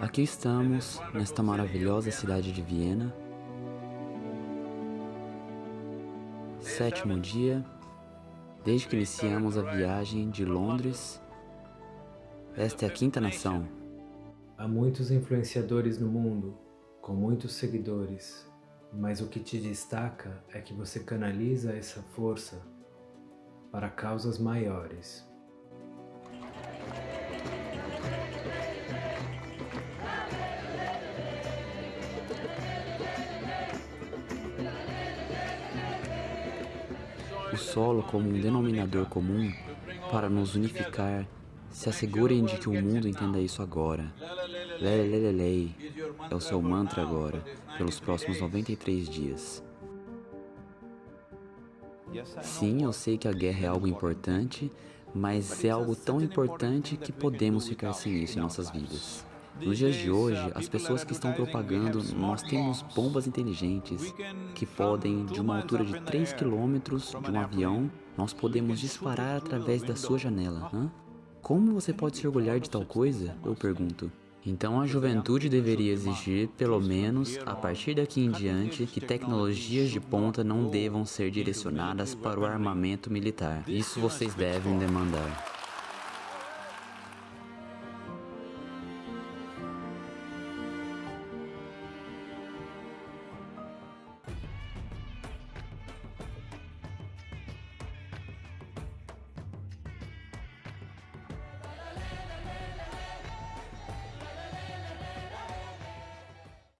Aqui estamos, nesta maravilhosa cidade de Viena. Sétimo dia, desde que iniciamos a viagem de Londres. Esta é a quinta nação. Há muitos influenciadores no mundo, com muitos seguidores, mas o que te destaca é que você canaliza essa força para causas maiores. O solo como um denominador comum para nos unificar se assegurem de que o mundo entenda isso agora. Lelelelelei é o seu mantra agora, pelos próximos 93 dias. Sim, eu sei que a guerra é algo importante, mas é algo tão importante que podemos ficar sem isso em nossas vidas. Nos dias de hoje, as pessoas que estão propagando, nós temos bombas inteligentes que podem, de uma altura de 3 km de um avião, nós podemos disparar através da sua janela. Hã? Como você pode se orgulhar de tal coisa? Eu pergunto. Então a juventude deveria exigir, pelo menos, a partir daqui em diante, que tecnologias de ponta não devam ser direcionadas para o armamento militar. Isso vocês devem demandar.